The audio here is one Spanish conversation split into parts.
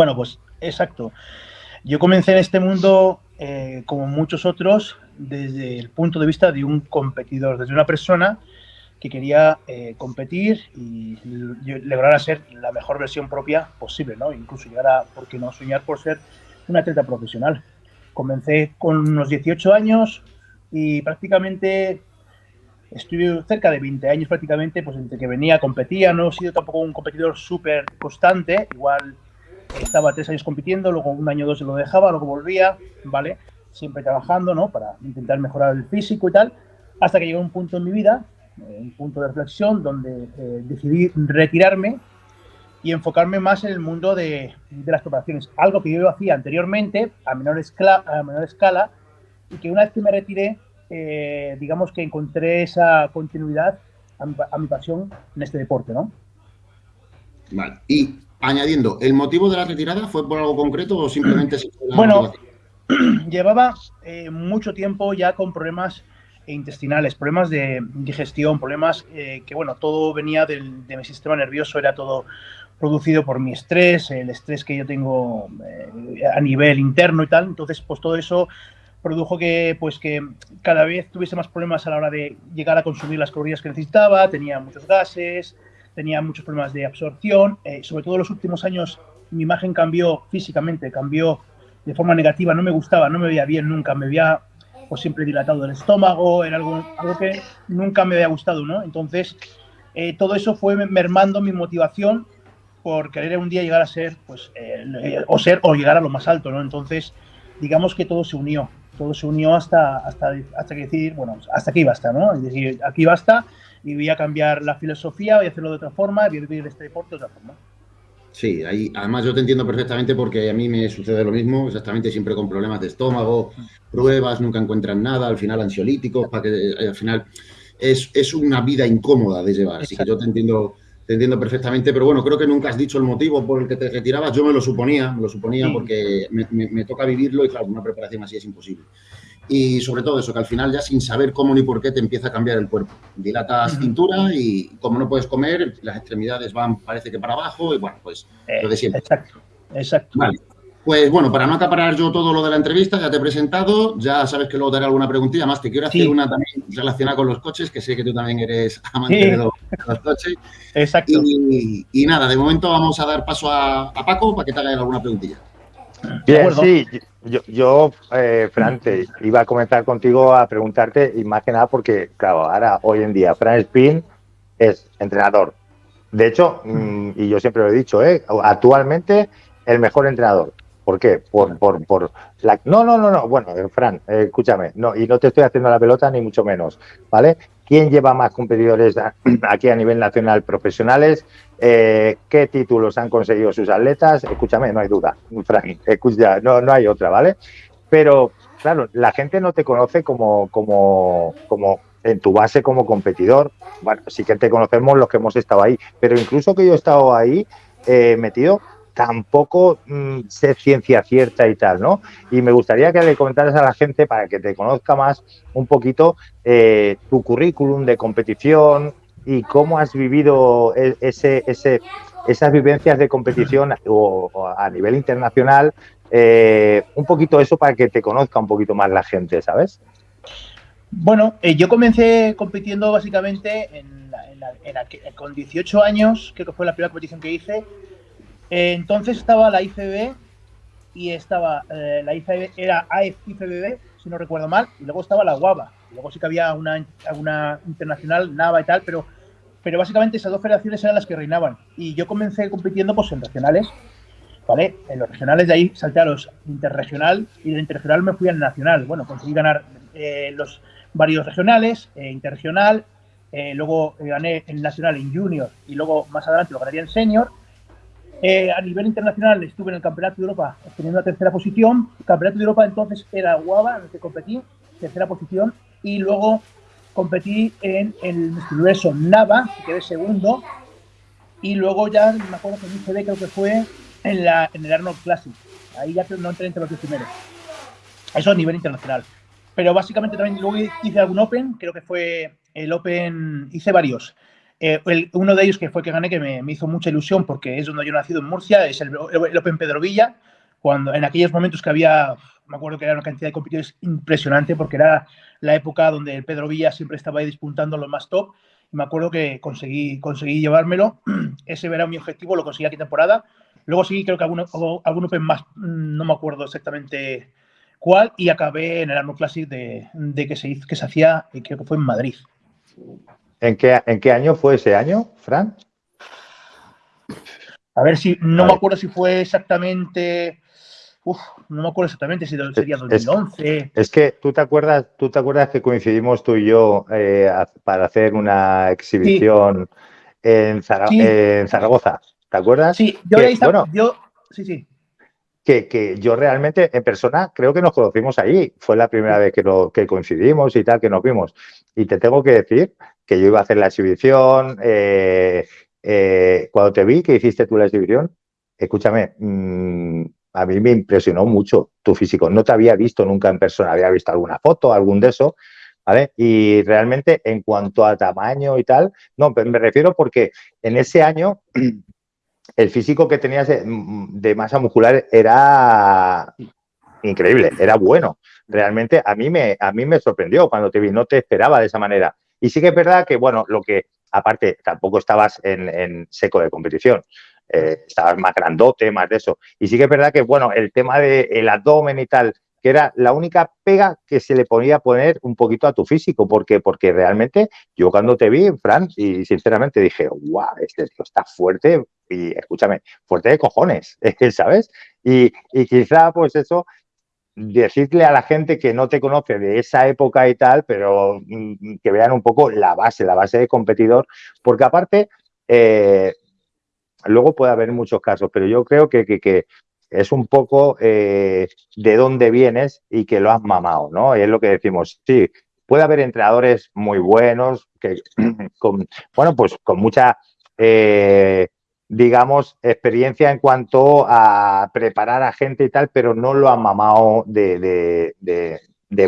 Bueno, pues exacto. Yo comencé en este mundo, eh, como muchos otros, desde el punto de vista de un competidor, desde una persona que quería eh, competir y lograr ser la mejor versión propia posible, ¿no? Incluso llegar a, ¿por qué no?, soñar por ser un atleta profesional. Comencé con unos 18 años y prácticamente estuve cerca de 20 años prácticamente, pues entre que venía, competía, no he sido tampoco un competidor súper constante, igual estaba tres años compitiendo, luego un año o dos lo dejaba, luego volvía, ¿vale? Siempre trabajando, ¿no? Para intentar mejorar el físico y tal, hasta que llegó un punto en mi vida, eh, un punto de reflexión, donde eh, decidí retirarme y enfocarme más en el mundo de, de, las preparaciones. Algo que yo hacía anteriormente, a menor, escala, a menor escala, y que una vez que me retiré, eh, digamos que encontré esa continuidad a mi, a mi, pasión en este deporte, ¿no? Vale. Y añadiendo, ¿el motivo de la retirada fue por algo concreto o simplemente... bueno, llevaba eh, mucho tiempo ya con problemas intestinales, problemas de digestión, problemas eh, que, bueno, todo venía del, de mi sistema nervioso, era todo producido por mi estrés, el estrés que yo tengo eh, a nivel interno y tal. Entonces, pues todo eso produjo que, pues, que cada vez tuviese más problemas a la hora de llegar a consumir las calorías que necesitaba, tenía muchos gases, tenía muchos problemas de absorción. Eh, sobre todo en los últimos años mi imagen cambió físicamente, cambió de forma negativa, no me gustaba, no me veía bien nunca, me veía pues, siempre dilatado el estómago, era algo, algo que nunca me había gustado, ¿no? Entonces, eh, todo eso fue mermando mi motivación por querer un día llegar a ser, pues, eh, o ser, o llegar a lo más alto, ¿no? Entonces, digamos que todo se unió, todo se unió hasta, hasta, hasta que decir, bueno, hasta aquí basta, ¿no? Es decir, aquí basta y voy a cambiar la filosofía, voy a hacerlo de otra forma, voy a vivir este deporte de otra forma. Sí, ahí, además yo te entiendo perfectamente porque a mí me sucede lo mismo, exactamente siempre con problemas de estómago, pruebas, nunca encuentran nada, al final ansiolíticos, para que al final es, es una vida incómoda de llevar, así que yo te entiendo te entiendo perfectamente, pero bueno, creo que nunca has dicho el motivo por el que te retirabas. Yo me lo suponía, me lo suponía sí. porque me, me, me, toca vivirlo y claro, una preparación así es imposible. Y sobre todo eso, que al final ya sin saber cómo ni por qué te empieza a cambiar el cuerpo. Dilatas uh -huh. cintura y como no puedes comer, las extremidades van, parece que para abajo y bueno, pues eh, lo de siempre. Exacto, exacto. Vale. Pues bueno, para no acaparar yo todo lo de la entrevista, ya te he presentado, ya sabes que luego te haré alguna preguntilla más. Te quiero hacer sí. una también relacionada con los coches, que sé que tú también eres amante sí. de, los, de, los, coches. Exacto. Y, y, nada, de momento vamos a dar paso a, a Paco para que te haga alguna preguntilla. Bien, sí, yo, yo eh, Fran, te iba a comentar contigo a preguntarte, y más que nada porque, claro, ahora, hoy en día, Fran Spin es entrenador. De hecho, mmm, y yo siempre lo he dicho, ¿eh? actualmente el mejor entrenador. ¿Por qué? Por, por, por la... No, no, no, no. Bueno, eh, Fran, eh, escúchame. No, y no te estoy haciendo la pelota ni mucho menos, ¿vale? ¿Quién lleva más competidores aquí a nivel nacional profesionales? Eh, ¿Qué títulos han conseguido sus atletas? Escúchame, no hay duda, Fran. Escucha, no, no hay otra, ¿vale? Pero, claro, la gente no te conoce como, como, como en tu base como competidor. Bueno, sí que te conocemos los que hemos estado ahí, pero incluso que yo he estado ahí eh, metido, tampoco mmm, sé ciencia cierta y tal, ¿no? Y me gustaría que le comentaras a la gente para que te conozca más un poquito eh, tu currículum de competición y cómo has vivido e, ese, ese, esas vivencias de competición o, a nivel internacional, eh, un poquito eso para que te conozca un poquito más la gente, ¿sabes? Bueno, eh, yo comencé compitiendo básicamente en en la, con 18 años, creo que fue la primera competición que hice, eh, entonces estaba la IFBB y estaba eh, la IFBB, era AFIFBB, si no recuerdo mal, y luego estaba la UABA. Luego sí que había una, una internacional, NAVA y tal, pero, pero básicamente esas dos federaciones eran las que reinaban. Y yo comencé compitiendo pues, en regionales, ¿vale? En los regionales de ahí salté a los interregional y de interregional me fui al nacional. Bueno, conseguí ganar eh, los varios regionales, eh, interregional, luego gané el nacional en junior y luego más adelante lo ganaría en senior eh, a nivel internacional estuve en el Campeonato de Europa obteniendo la tercera posición. El Campeonato de Europa entonces era Guava, en el que competí, tercera posición. Y luego competí en el universo Nava, que quedé segundo. Y luego ya, me acuerdo que en ICD creo que fue en, la, en el Arnold Classic. Ahí ya no entré entre los diez primeros. Eso a nivel internacional. Pero básicamente también luego hice algún Open, creo que fue el Open, hice varios. Eh, uno de ellos que fue que gané, que me, hizo mucha ilusión porque es donde yo nacido en Murcia, es el, Open Pedro Villa, cuando en aquellos momentos que había, me acuerdo que era una cantidad de competidores impresionante porque era la época donde el Pedro Villa siempre estaba ahí disputando lo más top. Y me acuerdo que conseguí, conseguí llevármelo. Ese era mi objetivo, lo conseguí aquí temporada. Luego sí, creo que algún, algún Open más, no me acuerdo exactamente cuál, y acabé en el Arnold Classic de, de que, se que se hacía, creo que fue en Madrid. ¿En qué, ¿En qué año fue ese año, Fran? A ver si, no me acuerdo si fue exactamente, uf, no me acuerdo exactamente si sería 2011. Es, que tú te acuerdas, tú te acuerdas que coincidimos tú y yo eh, para hacer una exhibición en, Zaragoza, ¿te acuerdas? Sí, yo ahí estaba, yo, sí, sí. Que, que, yo realmente en persona creo que nos conocimos allí. Fue la primera vez que, que coincidimos y tal, que nos vimos. Y te tengo que decir que yo iba a hacer la exhibición. Eh, eh, cuando te vi que hiciste tú la exhibición, escúchame, mm, a mí me impresionó mucho tu físico. No te había visto nunca en persona, había visto alguna foto, algún de eso, ¿vale? Y realmente en cuanto a tamaño y tal, no, me refiero porque en ese año el físico que tenías de, de masa muscular era increíble, era bueno. Realmente a mí, me, a mí me sorprendió cuando te vi, no te esperaba de esa manera. Y sí que es verdad que, bueno, lo que, aparte, tampoco estabas en, seco de competición. Eh, estabas más grandote, más de eso. Y sí que es verdad que, bueno, el tema del abdomen y tal, que era la única pega que se le podía poner un poquito a tu físico, porque, porque realmente yo cuando te vi, Fran, y sinceramente dije, guau, este tío está fuerte, y escúchame, fuerte de cojones, ¿sabes? Y, y quizá, pues eso, decirle a la gente que no te conoce de esa época y tal, pero mm, que vean un poco la base, la base de competidor, porque aparte, eh, luego puede haber muchos casos, pero yo creo que, es un poco eh, de dónde vienes y que lo has mamado, ¿no? Y es lo que decimos, sí, puede haber entrenadores muy buenos, que con, bueno, pues con mucha eh, digamos, experiencia en cuanto a preparar a gente y tal, pero no lo han mamado de,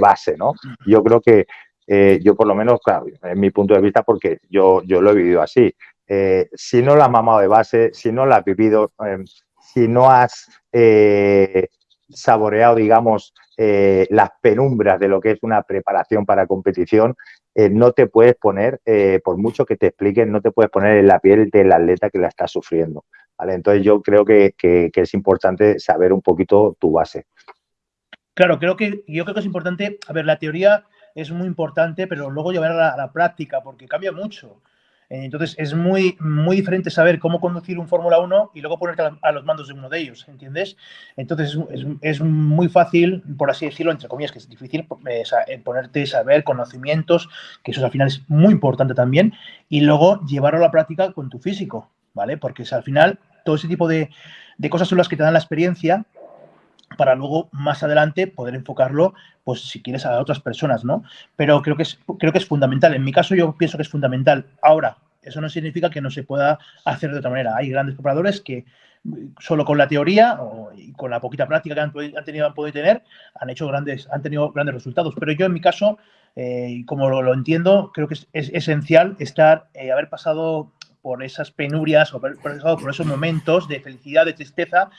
base, ¿no? Yo creo que eh, yo por lo menos, claro, en mi punto de vista, porque yo, yo lo he vivido así. Eh, si no lo has mamado de base, si no lo has vivido, em, si no has eh, saboreado, digamos, las penumbras de lo que es una preparación para competición, eh, no te puedes poner, eh, por mucho que te expliquen, no te puedes poner en la piel del atleta que la está sufriendo. ¿vale? Entonces yo creo que, es importante saber un poquito tu base. Claro, creo que yo creo que es importante, a ver, la teoría es muy importante, pero luego llevarla a la práctica, porque cambia mucho. Entonces es muy, muy diferente saber cómo conducir un Fórmula 1 y luego ponerte a los mandos de uno de ellos, ¿entiendes? Entonces es, es, muy fácil, por así decirlo, entre comillas, que es difícil eh, eh, ponerte, saber, conocimientos, que eso al final es muy importante también, y luego llevarlo a la práctica con tu físico, ¿vale? Porque al final todo ese tipo de, de cosas son las que te dan la experiencia para luego más adelante poder enfocarlo, pues si quieres a otras personas, ¿no? Pero creo que es, creo que es fundamental. En mi caso yo pienso que es fundamental. Ahora, eso no significa que no se pueda hacer de otra manera. Hay grandes preparadores que solo con la teoría y con la poquita práctica que han, tenido, han podido tener, han hecho grandes, han tenido grandes resultados. Pero yo en mi caso, eh, como lo, entiendo, creo que es, esencial estar, eh, haber pasado por esas penurias o haber pasado por esos momentos de felicidad, de tristeza,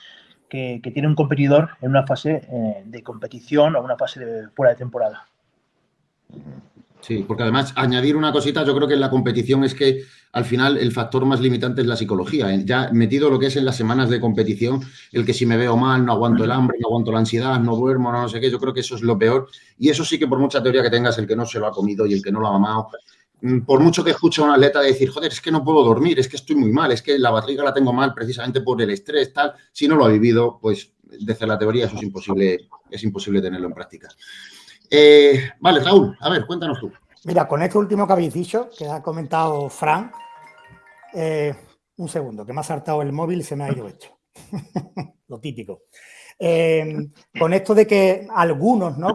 que, tiene un competidor en una fase eh, de competición o una fase de fuera de temporada. Sí, porque además añadir una cosita, yo creo que en la competición es que al final el factor más limitante es la psicología. ¿eh? Ya metido lo que es en las semanas de competición, el que si me veo mal, no aguanto el hambre, no aguanto la ansiedad, no duermo, no, sé qué, yo creo que eso es lo peor. Y eso sí que por mucha teoría que tengas, el que no se lo ha comido y el que no lo ha amado, Mm, por mucho que escuche a un atleta decir, joder, es que no puedo dormir, es que estoy muy mal, es que la barriga la tengo mal precisamente por el estrés, tal, si no lo ha vivido, pues desde la teoría eso es imposible, es imposible tenerlo en práctica. Eh, vale, Raúl, a ver, cuéntanos tú. Mira, con este último que habéis dicho, que ha comentado Fran, eh, un segundo, que me ha saltado el móvil y se me ha ido hecho. Lo típico. Eh, con esto de que algunos, ¿no?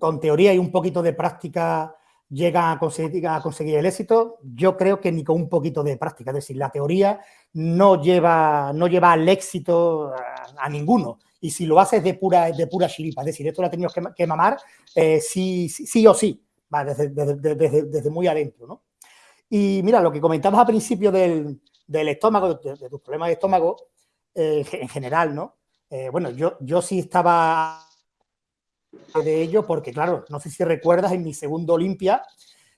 Con, teoría y un poquito de práctica llegan a conseguir, a conseguir el éxito, yo creo que ni con un poquito de práctica. Es decir, la teoría no lleva, no lleva al éxito a, ninguno. Y si lo haces de pura, de pura chiripa, es decir, esto lo ha tenido que, mamar eh, sí, sí, o sí, desde, desde, muy adentro. ¿no? Y mira, lo que comentabas al principio del, estómago, de, tus problemas de estómago, eh, en general, ¿no? Eh, bueno, yo, yo sí estaba de ello porque, claro, no sé si recuerdas, en mi segundo Olimpia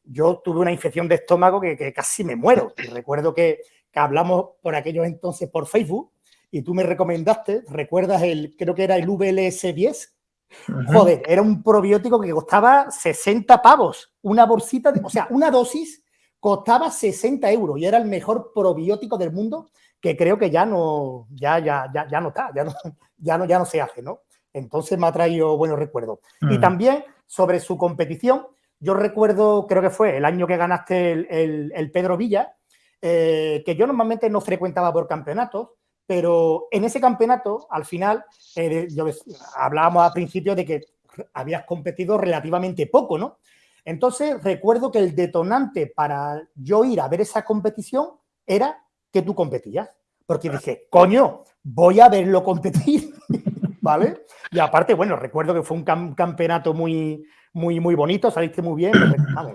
yo tuve una infección de estómago que, casi me muero. Y recuerdo que, hablamos por aquellos entonces por Facebook y tú me recomendaste, ¿recuerdas el, creo que era el VLS10? Joder, era un probiótico que costaba 60 pavos, una bolsita, de, o sea, una dosis costaba 60 euros y era el mejor probiótico del mundo que creo que ya no, ya, ya, ya, ya no está, ya no, ya no, ya no se hace, ¿no? Entonces me ha traído buenos recuerdos. Y mm. también sobre su competición, yo recuerdo, creo que fue el año que ganaste el, Pedro Villa, eh, que yo normalmente no frecuentaba por campeonatos, pero en ese campeonato, al final, eh, yo, hablábamos al principio de que habías competido relativamente poco, ¿no? Entonces, recuerdo que el detonante para yo ir a ver esa competición era que tú competías. Porque dije, coño, voy a verlo competir, ¿vale? Y aparte, bueno, recuerdo que fue un campeonato muy, muy, muy bonito, saliste muy bien,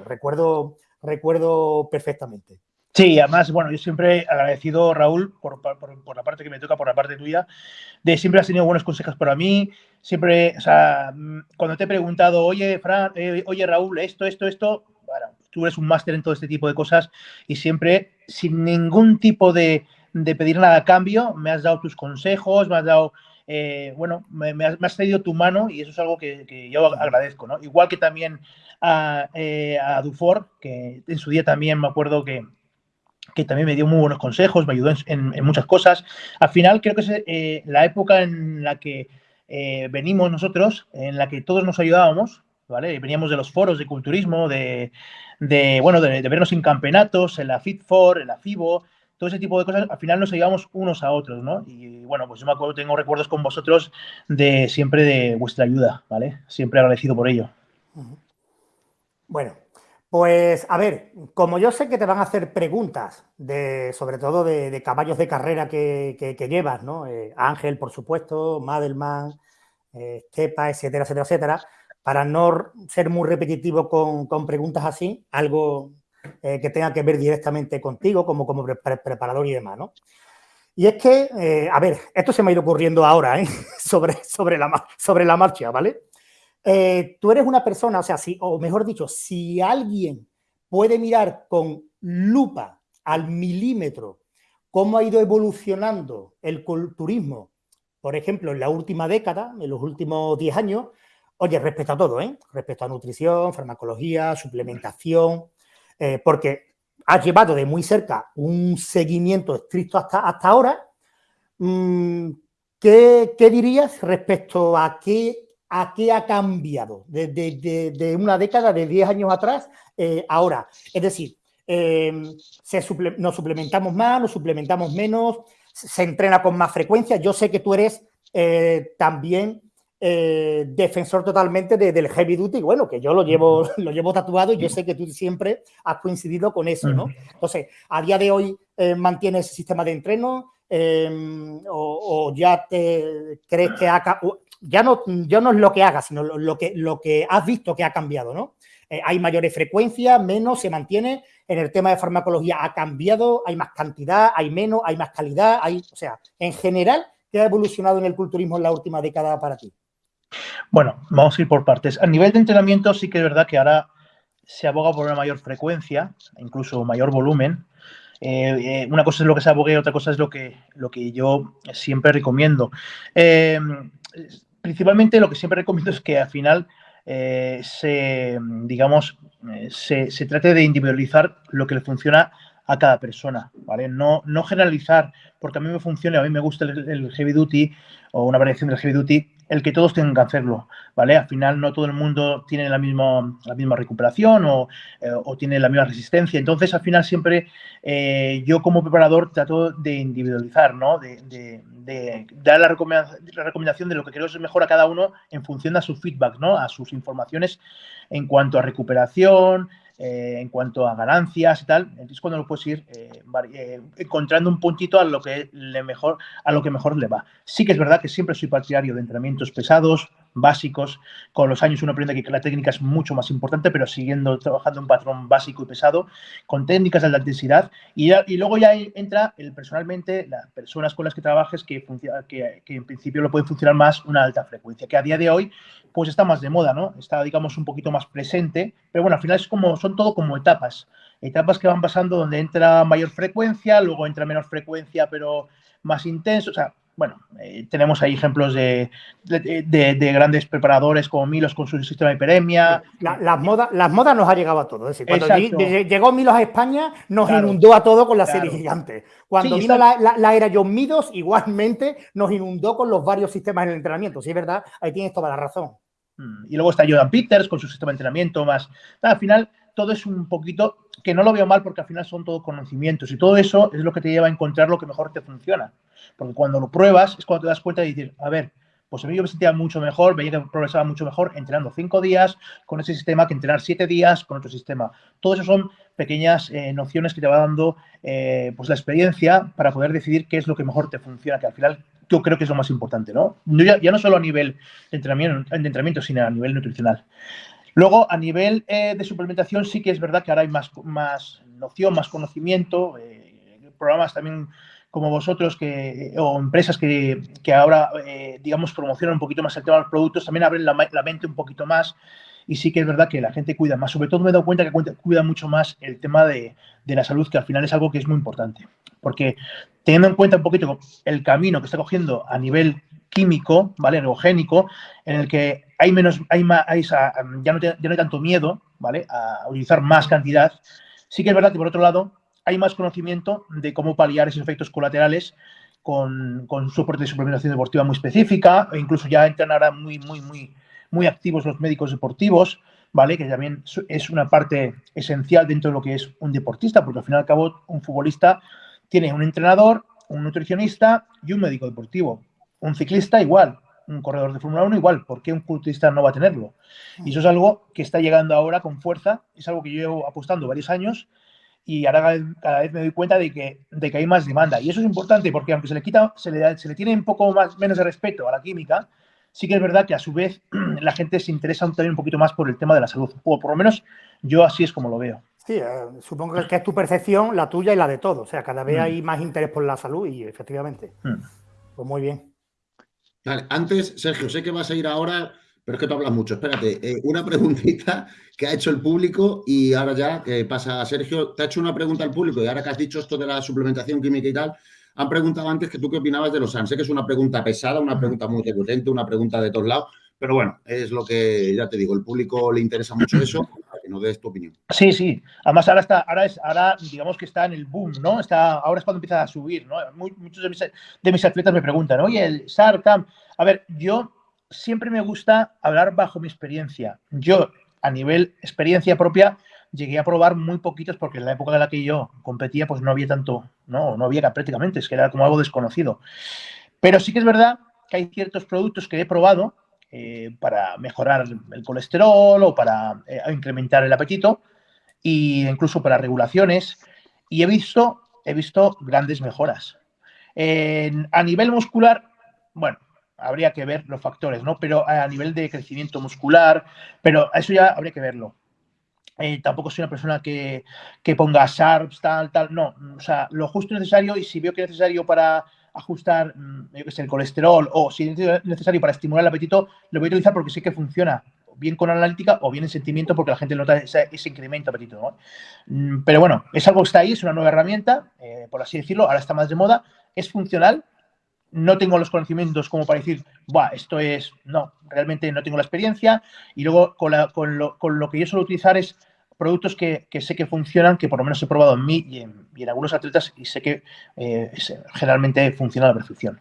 recuerdo, recuerdo perfectamente. Sí, además, bueno, yo siempre agradecido, Raúl, por, la parte que me toca, por la parte tuya, de siempre has tenido buenos consejos para mí, siempre, o sea, mm, cuando te he preguntado, oye, Fran, eh, oye, Raúl, esto, esto, esto, bueno, tú eres un máster en todo este tipo de cosas y siempre, sin ningún tipo de, de pedir nada a cambio, me has dado tus consejos, me has dado eh, bueno, me, has, me, tu mano y eso es algo que, yo agradezco, ¿no? Igual que también a, eh, Dufour, que en su día también me acuerdo que, que también me dio muy buenos consejos, me ayudó en, muchas cosas. Al final creo que es eh, la época en la que venimos nosotros, en la que todos nos ayudábamos, ¿vale? Veníamos de los foros de culturismo, de, bueno, de, vernos en campeonatos, en la FIT4, en la FIBO, todo ese tipo de cosas, al final nos ayudamos unos a otros, ¿no? Y bueno, pues yo me acuerdo, tengo recuerdos con vosotros de siempre de vuestra ayuda, ¿vale? Siempre agradecido por ello. Bueno, pues a ver, como yo sé que te van a hacer preguntas, de, sobre todo de, caballos de carrera que, llevas, ¿no? Eh, Ángel, por supuesto, Madelman, eh, etcétera, etcétera, etcétera, para no ser muy repetitivo con, preguntas así, algo eh, que tenga que ver directamente contigo como, como preparador y demás, ¿no? Y es que, eh, a ver, esto se me ha ido ocurriendo ahora, sobre, sobre, la, sobre la marcha, ¿vale? Tú eres una persona, o sea, si, o mejor dicho, si alguien puede mirar con lupa al milímetro cómo ha ido evolucionando el culturismo, por ejemplo, en la última década, en los últimos 10 años, oye, respecto a todo, ¿eh? Respecto a nutrición, farmacología, suplementación, eh, porque has llevado de muy cerca un seguimiento estricto hasta, hasta ahora. Mm, ¿qué, dirías respecto a qué, a qué ha cambiado de, una década, de 10 años atrás, eh, ahora? Es decir, eh, nos suplementamos más, nos suplementamos menos, se entrena con más frecuencia. Yo sé que tú eres también eh, defensor totalmente del heavy duty, bueno, que yo lo llevo, lo llevo tatuado y yo sé que tú siempre has coincidido con eso, ¿no? Entonces, a día de hoy eh, mantienes ese sistema de entreno em, o, ya te crees que ha, ya no, no es lo que hagas, sino lo, que, lo que has visto que ha cambiado, ¿no? Eh, hay mayores frecuencias, menos, se mantiene. En el tema de farmacología ha cambiado, hay más cantidad, hay menos, hay más calidad, hay, o sea, en general, ¿qué ha evolucionado en el culturismo en la última década para ti? Bueno, vamos a ir por partes. A nivel de entrenamiento sí que es verdad que ahora se aboga por una mayor frecuencia, incluso mayor volumen. Eh, eh, una cosa es lo que se abogue, otra cosa es lo que, lo que yo siempre recomiendo. Principalmente lo que siempre recomiendo es que al final se, digamos, se, se, trate de individualizar lo que le funciona a cada persona, ¿vale? No, no generalizar, porque a mí me funciona, a mí me gusta el, heavy duty o una variación del heavy duty, el que todos tengan que hacerlo, ¿vale? Al final no todo el mundo tiene la misma, la misma recuperación o, eh, tiene la misma resistencia. Entonces, al final siempre eh, yo como preparador trato de individualizar, ¿no? De, dar la recomendación, la recomendación, de lo que creo es mejor a cada uno en función a su feedback, ¿no? A sus informaciones en cuanto a recuperación, eh, en cuanto a ganancias y tal, entonces cuando lo puedes ir eh, eh, encontrando un puntito a lo que le mejor, a lo que mejor le va. Sí que es verdad que siempre soy partidario de entrenamientos pesados, básicos. Con los años uno aprende que la técnica es mucho más importante, pero siguiendo trabajando un patrón básico y pesado, con técnicas de alta intensidad. Y, y luego ya entra el personalmente, las personas con las que trabajes que, que, que en principio lo pueden funcionar más una alta frecuencia, que a día de hoy pues está más de moda, ¿no? Está, digamos, un poquito más presente, pero bueno, al final es como, son todo como etapas, etapas que van pasando donde entra mayor frecuencia, luego entra menor frecuencia, pero más intenso, o bueno, eh, tenemos ahí ejemplos de, de, grandes preparadores como Milos con su sistema de hiperemia. las, modas, las modas nos ha llegado a todos. Es decir, cuando llegó Milos a España, nos inundó a todos con la serie gigante. Cuando vino la, era John Midos, igualmente nos inundó con los varios sistemas de entrenamiento. Sí, es verdad, ahí tienes toda la razón. Mm, y luego está Jordan Peters con su sistema de entrenamiento más. Al final, todo es un poquito que no lo veo mal porque al final son todos conocimientos y todo eso es lo que te lleva a encontrar lo que mejor te funciona. Porque cuando lo pruebas es cuando te das cuenta y dices, a ver, pues a mí yo me sentía mucho mejor, veía que progresaba mucho mejor entrenando cinco días con ese sistema que entrenar siete días con otro sistema. Todo eso son pequeñas eh, nociones que te va dando eh, pues la experiencia para poder decidir qué es lo que mejor te funciona, que al final yo creo que es lo más importante, ¿no? Ya, ya no solo a nivel entrenamiento, de entrenamiento, sino a nivel nutricional. Luego, a nivel eh, de suplementación, sí que es verdad que ahora hay más, más noción, más conocimiento, programas también como vosotros que, o empresas que, que ahora, eh, digamos, promocionan un poquito más el tema de los productos, también abren la, mente un poquito más y sí que es verdad que la gente cuida más. Sobre todo me he dado cuenta que cuida mucho más el tema de, de la salud, que al final es algo que es muy importante. Porque teniendo en cuenta un poquito el camino que está cogiendo a nivel químico, ¿vale? Neogénico, en el que hay menos, hay más, ya, no ya no hay tanto miedo, ¿vale? A utilizar más cantidad. Sí que es verdad que por otro lado hay más conocimiento de cómo paliar esos efectos colaterales con, con soporte de suplementación deportiva muy específica, e incluso ya entran ahora muy, muy, muy, muy activos los médicos deportivos, ¿vale? Que también es una parte esencial dentro de lo que es un deportista, porque al fin y al cabo un futbolista tiene un entrenador, un nutricionista y un médico deportivo. Un ciclista igual, un corredor de Fórmula 1 igual, ¿por qué un culturista no va a tenerlo? Y eso es algo que está llegando ahora con fuerza, es algo que yo llevo apostando varios años y ahora cada vez me doy cuenta de que, de que hay más demanda. Y eso es importante porque aunque se le quita, se le, se le tiene un poco más, menos de respeto a la química, sí que es verdad que a su vez la gente se interesa también un poquito más por el tema de la salud. O por lo menos yo así es como lo veo. Sí, eh, supongo que es tu percepción, la tuya y la de todos. O sea, cada vez mm. hay más interés por la salud y efectivamente. Mm. Pues muy bien. Vale, antes, Sergio, sé que vas a ir ahora pero es que tú hablas mucho. Espérate, eh, una preguntita que ha hecho el público y ahora ya que pasa a Sergio. Te ha hecho una pregunta al público y ahora que has dicho esto de la suplementación química y tal, han preguntado antes que tú qué opinabas de los SAN. Sé que es una pregunta pesada, una pregunta muy recurrente, una pregunta de todos lados, pero bueno, es lo que ya te digo, el público le interesa mucho eso, que nos des tu opinión. Sí, sí. Además, ahora está, ahora es, ahora digamos que está en el boom, ¿no? Está, ahora es cuando empieza a subir, ¿no? muchos de mis, de mis atletas me preguntan, oye, el SARCAM. A ver, yo siempre me gusta hablar bajo mi experiencia. Yo, a nivel experiencia propia, llegué a probar muy poquitos porque en la época en la que yo competía, pues no había tanto, no, no había prácticamente, es que era como algo desconocido. Pero sí que es verdad que hay ciertos productos que he probado eh, para mejorar el colesterol o para eh, incrementar el apetito e incluso para regulaciones y he visto, he visto grandes mejoras. a nivel muscular, bueno, habría que ver los factores, ¿no? Pero a nivel de crecimiento muscular, pero eso ya habría que verlo. Eh, tampoco soy una persona que, ponga SHARPs, tal, tal, no. O sea, lo justo y necesario y si veo que es necesario para ajustar, mm, yo qué sé, el colesterol o si es necesario para estimular el apetito, lo voy a utilizar porque sé que funciona bien con analítica o bien en sentimiento porque la gente nota ese, incremento de apetito. Mm, pero bueno, es algo que está ahí, es una nueva herramienta, eh, por así decirlo, ahora está más de moda, es funcional, no tengo los conocimientos como para decir, Buah, esto es, no, realmente no tengo la experiencia. Y luego con, lo, que yo suelo utilizar es productos que, sé que funcionan, que por lo menos he probado en mí y en, algunos atletas y sé que eh, generalmente funciona a la perfección.